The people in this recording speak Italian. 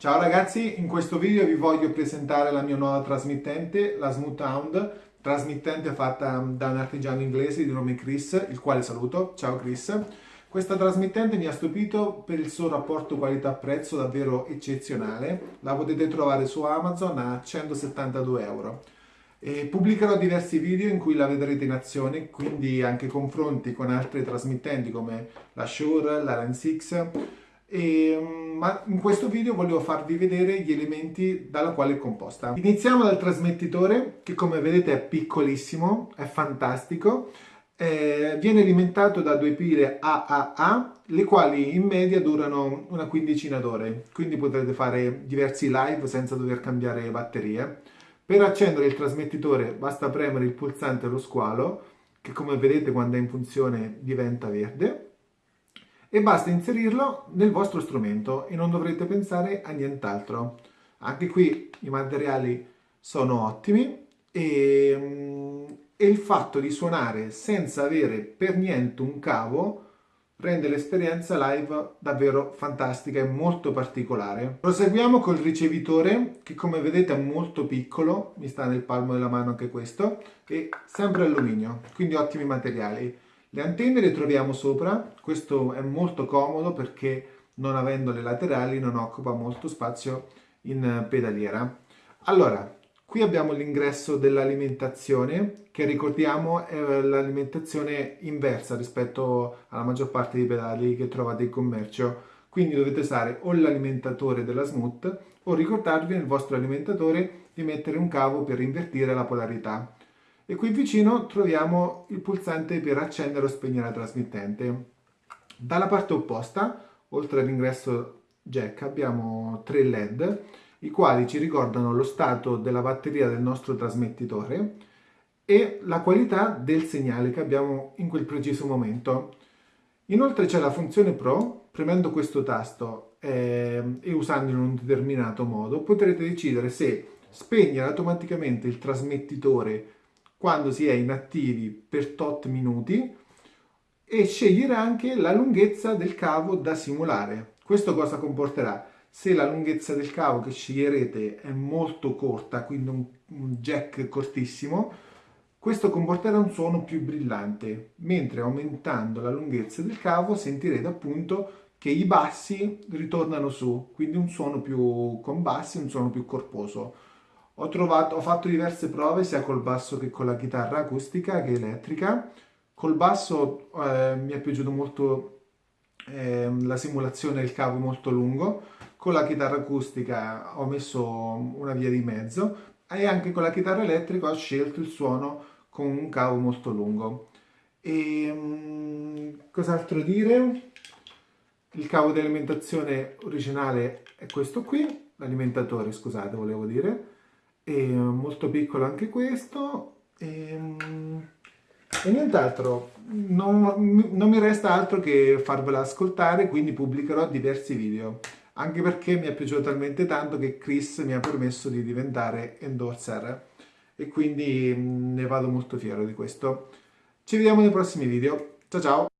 Ciao ragazzi, in questo video vi voglio presentare la mia nuova trasmittente, la Smooth Hound, trasmittente fatta da un artigiano inglese di nome Chris, il quale saluto. Ciao Chris. Questa trasmittente mi ha stupito per il suo rapporto qualità-prezzo davvero eccezionale. La potete trovare su Amazon a 172 euro. E pubblicherò diversi video in cui la vedrete in azione, quindi anche confronti con altre trasmittenti come la Shure, la Lens X e, mm, ma in questo video volevo farvi vedere gli elementi dalla quale è composta. Iniziamo dal trasmettitore che come vedete è piccolissimo, è fantastico, eh, viene alimentato da due pile AAA le quali in media durano una quindicina d'ore, quindi potrete fare diversi live senza dover cambiare batterie. Per accendere il trasmettitore basta premere il pulsante allo squalo che come vedete quando è in funzione diventa verde e basta inserirlo nel vostro strumento e non dovrete pensare a nient'altro. Anche qui i materiali sono ottimi e, mm, e, il fatto di suonare senza avere per niente un cavo rende l'esperienza live davvero fantastica e molto particolare. Proseguiamo col ricevitore che come vedete è molto piccolo, mi sta nel palmo della mano anche questo, e sempre alluminio, quindi ottimi materiali. Le antenne le troviamo sopra, questo è molto comodo perché non avendo le laterali non occupa molto spazio in pedaliera. Allora, qui abbiamo l'ingresso dell'alimentazione che ricordiamo è l'alimentazione inversa rispetto alla maggior parte dei pedali che trovate in commercio. Quindi dovete usare o l'alimentatore della Smooth o ricordarvi nel vostro alimentatore di mettere un cavo per invertire la polarità e qui vicino troviamo il pulsante per accendere o spegnere la trasmittente. Dalla parte opposta, oltre all'ingresso jack, abbiamo tre LED, i quali ci ricordano lo stato della batteria del nostro trasmettitore e la qualità del segnale che abbiamo in quel preciso momento. Inoltre c'è la funzione Pro, premendo questo tasto eh, e usandolo in un determinato modo potrete decidere se spegnere automaticamente il trasmettitore quando si è inattivi per tot minuti e scegliere anche la lunghezza del cavo da simulare. Questo cosa comporterà? Se la lunghezza del cavo che sceglierete è molto corta, quindi un, jack cortissimo, questo comporterà un suono più brillante, mentre aumentando la lunghezza del cavo sentirete appunto che i bassi ritornano su, quindi un suono più con bassi, un suono più corposo. Ho, trovato, ho fatto diverse prove sia col basso che con la chitarra acustica che elettrica. Col basso eh, mi è piaciuto molto eh, la simulazione del cavo molto lungo, con la chitarra acustica ho messo una via di mezzo e anche con la chitarra elettrica ho scelto il suono con un cavo molto lungo. E um, cos'altro dire? Il cavo di alimentazione originale è questo qui, l'alimentatore scusate volevo dire, e molto piccolo anche questo. E, e nient'altro. Non, non mi resta altro che farvela ascoltare quindi pubblicherò diversi video. Anche perché mi è piaciuto talmente tanto che Chris mi ha permesso di diventare endorser. E quindi ne vado molto fiero di questo. Ci vediamo nei prossimi video. Ciao ciao